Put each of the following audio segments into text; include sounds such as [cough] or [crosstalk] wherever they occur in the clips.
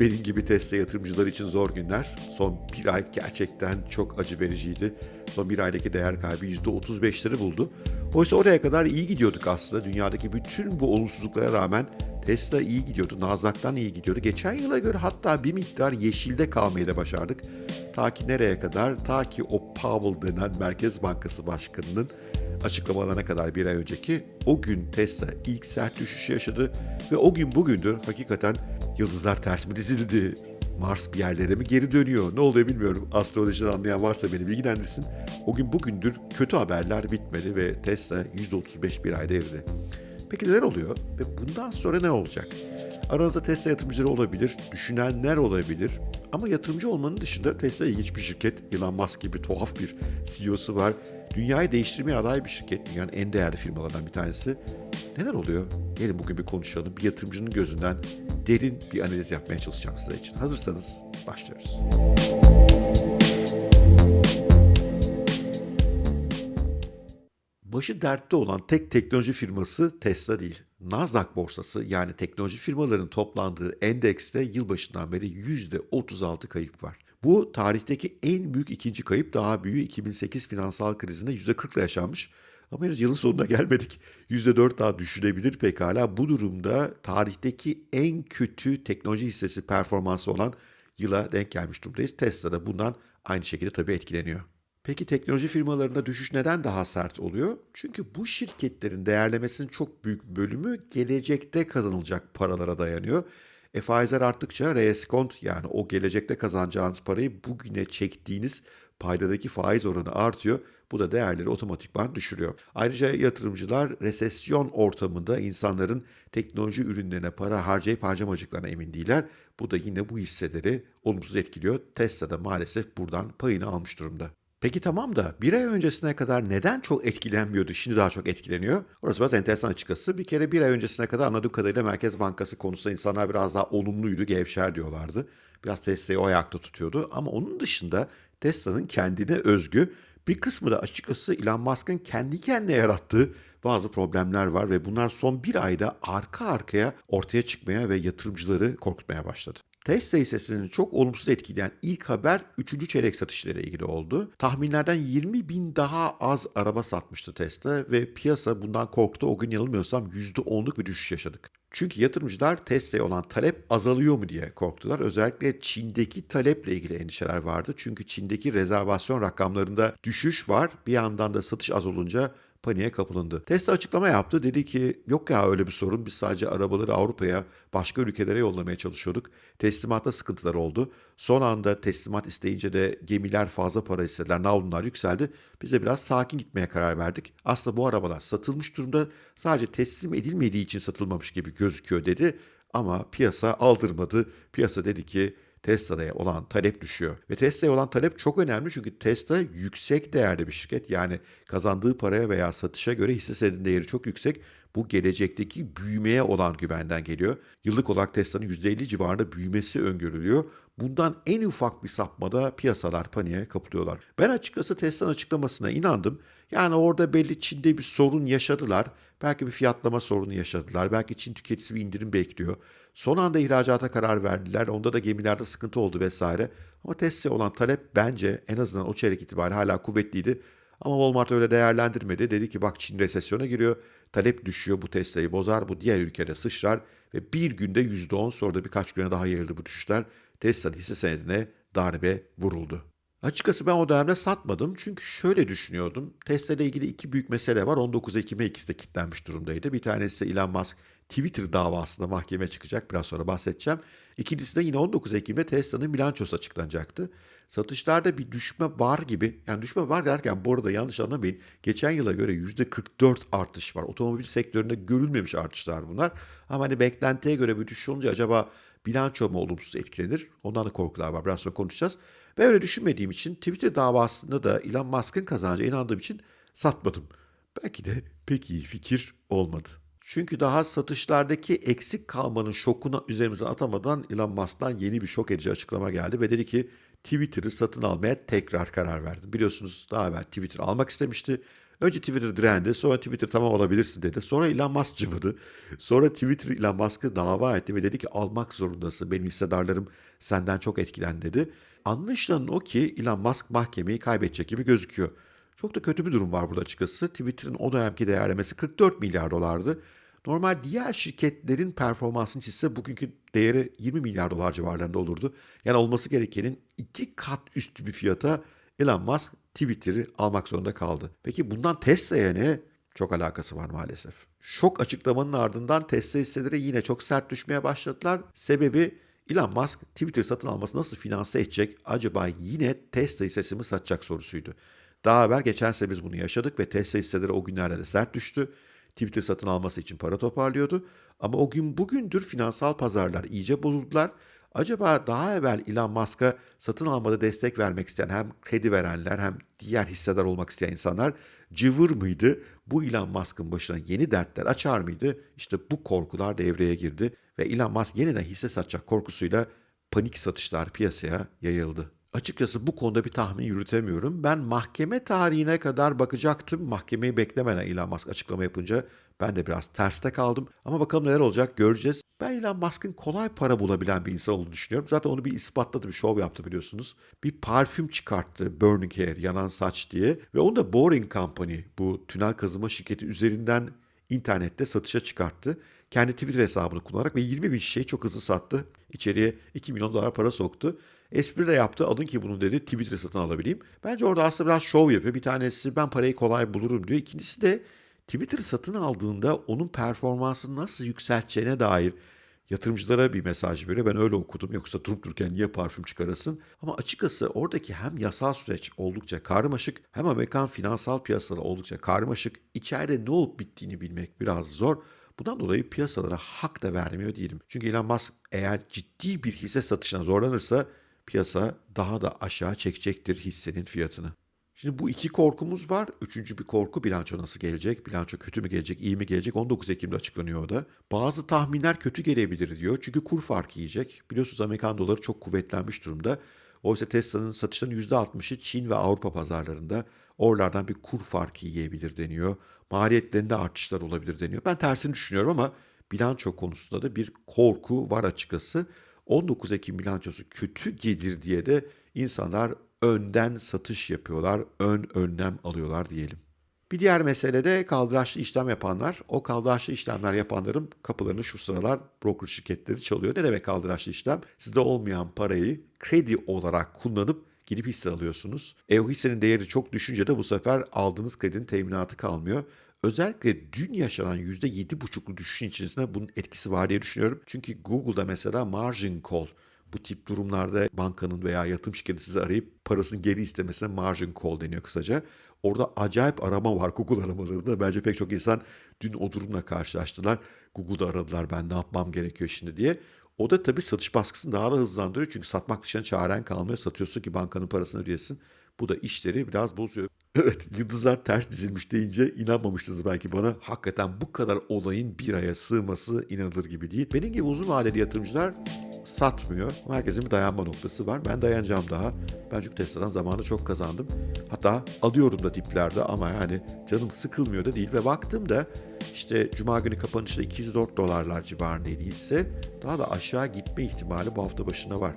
benim gibi Tesla yatırımcıları için zor günler. Son bir ay gerçekten çok acı vericiydi. Son bir aydaki değer kaybı %35'leri buldu. Oysa oraya kadar iyi gidiyorduk aslında. Dünyadaki bütün bu olumsuzluklara rağmen Tesla iyi gidiyordu. Nasdaq'tan iyi gidiyordu. Geçen yıla göre hatta bir miktar yeşilde kalmayı da başardık. Ta ki nereye kadar? Ta ki o Powell denen Merkez Bankası Başkanı'nın açıklamalarına kadar bir ay önceki o gün Tesla ilk sert düşüşü yaşadı ve o gün bugündür hakikaten yıldızlar ters mi dizildi? Mars bir yerlere mi geri dönüyor? Ne oluyor bilmiyorum. Astrolojiden anlayan varsa beni bilgilendirsin. O gün bugündür kötü haberler bitmedi ve Tesla %35 bir ayda eridi. Peki neler oluyor ve bundan sonra ne olacak? Aranızda Tesla yatırımcıları olabilir, düşünenler olabilir. Ama yatırımcı olmanın dışında Tesla ilginç bir şirket. Elon Musk gibi tuhaf bir CEO'su var. Dünyayı değiştirmeye aday bir şirket. Dünyanın en değerli firmalarından bir tanesi. Neler oluyor? Gelin bugün bir konuşalım. Bir yatırımcının gözünden derin bir analiz yapmaya çalışacağım size için. Hazırsanız başlıyoruz. Başı dertte olan tek teknoloji firması Tesla değil. Nasdaq borsası yani teknoloji firmalarının toplandığı endekste yılbaşından beri %36 kayıp var. Bu tarihteki en büyük ikinci kayıp daha büyüğü 2008 finansal krizinde %40 ile yaşanmış. Ama henüz yılın sonuna gelmedik. %4 daha düşürebilir pekala. Bu durumda tarihteki en kötü teknoloji hissesi performansı olan yıla denk gelmiş durumdayız. Tesla da bundan aynı şekilde tabii etkileniyor. Peki teknoloji firmalarında düşüş neden daha sert oluyor? Çünkü bu şirketlerin değerlemesinin çok büyük bölümü gelecekte kazanılacak paralara dayanıyor. E faizler arttıkça reskont yani o gelecekte kazanacağınız parayı bugüne çektiğiniz paydadaki faiz oranı artıyor. Bu da değerleri otomatikman düşürüyor. Ayrıca yatırımcılar resesyon ortamında insanların teknoloji ürünlerine para harcayıp harcamacıklarına emin değiller. Bu da yine bu hisseleri olumsuz etkiliyor. Tesla da maalesef buradan payını almış durumda. Peki tamam da bir ay öncesine kadar neden çok etkilenmiyordu, şimdi daha çok etkileniyor? Orası biraz enteresan açıkçası. Bir kere bir ay öncesine kadar anladığım kadarıyla Merkez Bankası konusunda insanlar biraz daha olumluydu, gevşer diyorlardı. Biraz Tesla'yı o ayakta tutuyordu. Ama onun dışında Tesla'nın kendine özgü bir kısmı da açıkçası Elon Musk'ın kendi kendine yarattığı bazı problemler var ve bunlar son bir ayda arka arkaya ortaya çıkmaya ve yatırımcıları korkutmaya başladı. Tesla hissesini çok olumsuz etkileyen ilk haber 3. çeyrek satışları ilgili oldu. Tahminlerden 20 bin daha az araba satmıştı Tesla ve piyasa bundan korktu. O gün yanılmıyorsam %10'luk bir düşüş yaşadık. Çünkü yatırımcılar Tesla'ya olan talep azalıyor mu diye korktular. Özellikle Çin'deki taleple ilgili endişeler vardı. Çünkü Çin'deki rezervasyon rakamlarında düşüş var. Bir yandan da satış az olunca paniğe kapılındı. Tesla açıklama yaptı. Dedi ki yok ya öyle bir sorun. Biz sadece arabaları Avrupa'ya, başka ülkelere yollamaya çalışıyorduk. Teslimatta sıkıntılar oldu. Son anda teslimat isteyince de gemiler fazla para istediler. Navlunlar yükseldi. Biz de biraz sakin gitmeye karar verdik. Aslında bu arabalar satılmış durumda. Sadece teslim edilmediği için satılmamış gibi gözüküyor dedi. Ama piyasa aldırmadı. Piyasa dedi ki Tesla'ya olan talep düşüyor. Ve Tesla'ya olan talep çok önemli çünkü Tesla yüksek değerli bir şirket. Yani kazandığı paraya veya satışa göre hisse senedinin değeri çok yüksek. Bu gelecekteki büyümeye olan güvenden geliyor. Yıllık olarak Tesla'nın %50 civarında büyümesi öngörülüyor. Bundan en ufak bir sapmada piyasalar paniğe kapılıyorlar. Ben açıkçası Tesla'nın açıklamasına inandım. Yani orada belli Çin'de bir sorun yaşadılar. Belki bir fiyatlama sorunu yaşadılar. Belki Çin tüketicisi bir indirim bekliyor. Son anda ihracata karar verdiler. Onda da gemilerde sıkıntı oldu vesaire. Ama Tesla'ya olan talep bence en azından o çeyrek itibariyle hala kuvvetliydi. Ama Walmart öyle değerlendirmedi. Dedi ki bak Çin resesyona giriyor. Talep düşüyor. Bu Tesla'yı bozar. Bu diğer ülkede sıçrar. Ve bir günde %10 sonra da birkaç güne daha yayıldı bu düşüşler. Tesla'nın hisse senedine darbe vuruldu. Açıkçası ben o dönemde satmadım çünkü şöyle düşünüyordum. Tesla ile ilgili iki büyük mesele var. 19 Ekim'e ikisi de kilitlenmiş durumdaydı. Bir tanesi Elon Musk Twitter davasında mahkeme çıkacak. Biraz sonra bahsedeceğim. İkincisi de yine 19 Ekim'de Tesla'nın bilançosu açıklanacaktı. Satışlarda bir düşme var gibi. Yani düşme var derken bu arada yanlış anlamayın. Geçen yıla göre %44 artış var. Otomobil sektöründe görülmemiş artışlar bunlar. Ama hani beklentiye göre bir düşüş olunca acaba bilanço mu olumsuz etkilenir? Ondan da korkular var. Biraz sonra konuşacağız. Ben öyle düşünmediğim için Twitter davasında da Elon Musk'ın kazanacağı inandığım için satmadım. Belki de pek iyi fikir olmadı. Çünkü daha satışlardaki eksik kalmanın şokunu üzerimize atamadan Elon Musk'tan yeni bir şok edici açıklama geldi ve dedi ki Twitter'ı satın almaya tekrar karar verdim. Biliyorsunuz daha evvel Twitter almak istemişti. Önce Twitter direndi, sonra Twitter tamam alabilirsin dedi. Sonra Elon Musk cıvıdı. Sonra Twitter Elon Musk'ı dava etti ve dedi ki almak zorundasın. Benim hissedarlarım senden çok etkilendi dedi. Anlaşılan o ki Elon Musk mahkemeyi kaybedecek gibi gözüküyor. Çok da kötü bir durum var burada açıkçası. Twitter'ın o dönemki değerlemesi 44 milyar dolardı. Normal diğer şirketlerin performansını çizse bugünkü değeri 20 milyar dolar civarlarında olurdu. Yani olması gerekenin iki kat üstü bir fiyata Elon Musk Twitter'ı almak zorunda kaldı. Peki bundan Tesla'ya ne? Çok alakası var maalesef. Şok açıklamanın ardından Tesla hisseleri yine çok sert düşmeye başladılar. Sebebi Elon Musk Twitter satın alması nasıl finanse edecek? Acaba yine Tesla hissesi mi satacak sorusuydu. Daha evvel geçen sene biz bunu yaşadık ve Tesla hisseleri o günlerde de sert düştü. Twitter satın alması için para toparlıyordu. Ama o gün bugündür finansal pazarlar iyice bozuldular. Acaba daha evvel Elon Musk'a satın almada destek vermek isteyen hem kredi verenler hem diğer hissedar olmak isteyen insanlar cıvır mıydı? Bu Elon Musk'ın başına yeni dertler açar mıydı? İşte bu korkular devreye girdi ve Elon Musk yeniden hisse satacak korkusuyla panik satışlar piyasaya yayıldı. Açıkçası bu konuda bir tahmin yürütemiyorum. Ben mahkeme tarihine kadar bakacaktım. Mahkemeyi beklemeden Elon Musk açıklama yapınca ben de biraz terste kaldım. Ama bakalım neler olacak göreceğiz. Ben Elon Musk'ın kolay para bulabilen bir insan olduğunu düşünüyorum. Zaten onu bir ispatladı, bir şov yaptı biliyorsunuz. Bir parfüm çıkarttı Burning Hair, yanan saç diye. Ve onu da Boring Company, bu tünel kazıma şirketi üzerinden internette satışa çıkarttı. Kendi Twitter hesabını kullanarak ve 20 bin şişeyi çok hızlı sattı. İçeriye 2 milyon dolar para soktu. Espri de yaptı. Alın ki bunu dedi. Twitter satın alabileyim. Bence orada aslında biraz şov yapıyor. Bir tanesi ben parayı kolay bulurum diyor. İkincisi de Twitter satın aldığında onun performansını nasıl yükselteceğine dair yatırımcılara bir mesaj veriyor. Ben öyle okudum. Yoksa durup dururken niye parfüm çıkarasın? Ama açıkçası oradaki hem yasal süreç oldukça karmaşık hem Amerikan finansal piyasaları oldukça karmaşık. İçeride ne olup bittiğini bilmek biraz zor. Bundan dolayı piyasalara hak da vermiyor değilim. Çünkü Elon Musk eğer ciddi bir hisse satışına zorlanırsa piyasa daha da aşağı çekecektir hissenin fiyatını. Şimdi bu iki korkumuz var. Üçüncü bir korku bilanço nasıl gelecek? Bilanço kötü mü gelecek, iyi mi gelecek? 19 Ekim'de açıklanıyor o da. Bazı tahminler kötü gelebilir diyor. Çünkü kur farkı yiyecek. Biliyorsunuz Amerikan doları çok kuvvetlenmiş durumda. Oysa Tesla'nın satışlarının %60'ı Çin ve Avrupa pazarlarında. Oralardan bir kur farkı yiyebilir deniyor. Maliyetlerinde artışlar olabilir deniyor. Ben tersini düşünüyorum ama bilanço konusunda da bir korku var açıkçası. 19 Ekim bilançosu kötü gelir diye de insanlar önden satış yapıyorlar, ön önlem alıyorlar diyelim. Bir diğer mesele de kaldıraçlı işlem yapanlar. O kaldıraçlı işlemler yapanların kapılarını şu sıralar broker şirketleri çalıyor. Ne demek kaldıraçlı işlem? Sizde olmayan parayı kredi olarak kullanıp gidip hisse alıyorsunuz. E o hissenin değeri çok düşünce de bu sefer aldığınız kredinin teminatı kalmıyor. Özellikle dün yaşanan %7,5'lu düşüşün içerisinde bunun etkisi var diye düşünüyorum. Çünkü Google'da mesela margin call bu tip durumlarda bankanın veya yatırım şirketi sizi arayıp parasını geri istemesine margin call deniyor kısaca. Orada acayip arama var Google aramalarında. Bence pek çok insan dün o durumla karşılaştılar. Google'da aradılar ben ne yapmam gerekiyor şimdi diye. O da tabii satış baskısını daha da hızlandırıyor. Çünkü satmak dışında çaren kalmıyor. Satıyorsun ki bankanın parasını ödeyesin. Bu da işleri biraz bozuyor. [laughs] Evet yıldızlar ters dizilmiş deyince inanmamıştınız belki bana. Hakikaten bu kadar olayın bir aya sığması inanılır gibi değil. Benim gibi uzun vadeli yatırımcılar satmıyor. Herkesin bir dayanma noktası var. Ben dayanacağım daha. Ben çünkü Tesla'dan zamanında çok kazandım. Hatta alıyorum da diplerde ama yani canım sıkılmıyor da değil. Ve baktığımda işte Cuma günü kapanışta 204 dolarlar civarındaydı hisse. Daha da aşağı gitme ihtimali bu hafta başında var.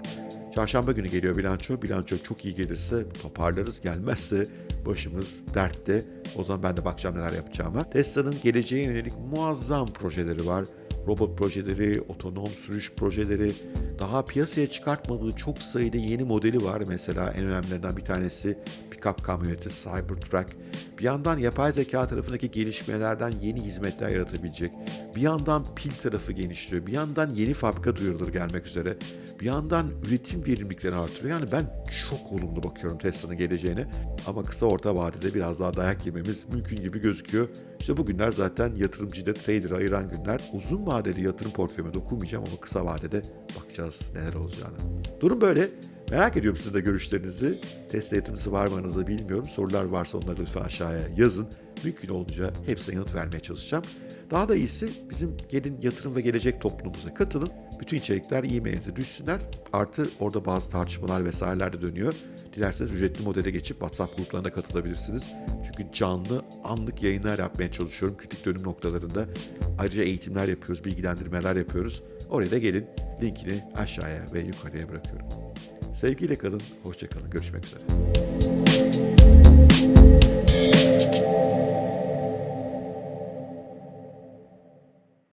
Çarşamba günü geliyor bilanço. Bilanço çok iyi gelirse toparlarız. Gelmezse başımız dertte. O zaman ben de bakacağım neler yapacağıma. Tesla'nın geleceğe yönelik muazzam projeleri var. Robot projeleri, otonom sürüş projeleri, daha piyasaya çıkartmadığı çok sayıda yeni modeli var. Mesela en önemlilerinden bir tanesi pick-up kamyoneti Cybertruck. Bir yandan yapay zeka tarafındaki gelişmelerden yeni hizmetler yaratabilecek. Bir yandan pil tarafı genişliyor. Bir yandan yeni fabrika duyurulur gelmek üzere. Bir yandan üretim verimliliklerini artırıyor. Yani ben çok olumlu bakıyorum Tesla'nın geleceğine. Ama kısa orta vadede biraz daha dayak yememiz mümkün gibi gözüküyor. İşte bu günler zaten yatırımcıyı da trader'ı ayıran günler. Uzun vadeli yatırım portföyüme dokunmayacağım ama kısa vadede bakacağız neler olacağını. Durum böyle. Merak ediyorum sizin de görüşlerinizi. Tesla yatırımcısı var mı bilmiyorum. Sorular varsa onları lütfen aşağıya yazın. Mümkün olunca hepsine yanıt vermeye çalışacağım. Daha da iyisi bizim gelin yatırım ve gelecek toplumumuza katılın. Bütün içerikler e-mailinize düşsünler. Artı orada bazı tartışmalar vesaireler de dönüyor. Dilerseniz ücretli modele geçip WhatsApp gruplarına katılabilirsiniz. Çünkü canlı, anlık yayınlar yapmaya çalışıyorum kritik dönüm noktalarında. Ayrıca eğitimler yapıyoruz, bilgilendirmeler yapıyoruz. Oraya da gelin. Linkini aşağıya ve yukarıya bırakıyorum. Sevgiyle kalın, hoşça kalın. Görüşmek üzere.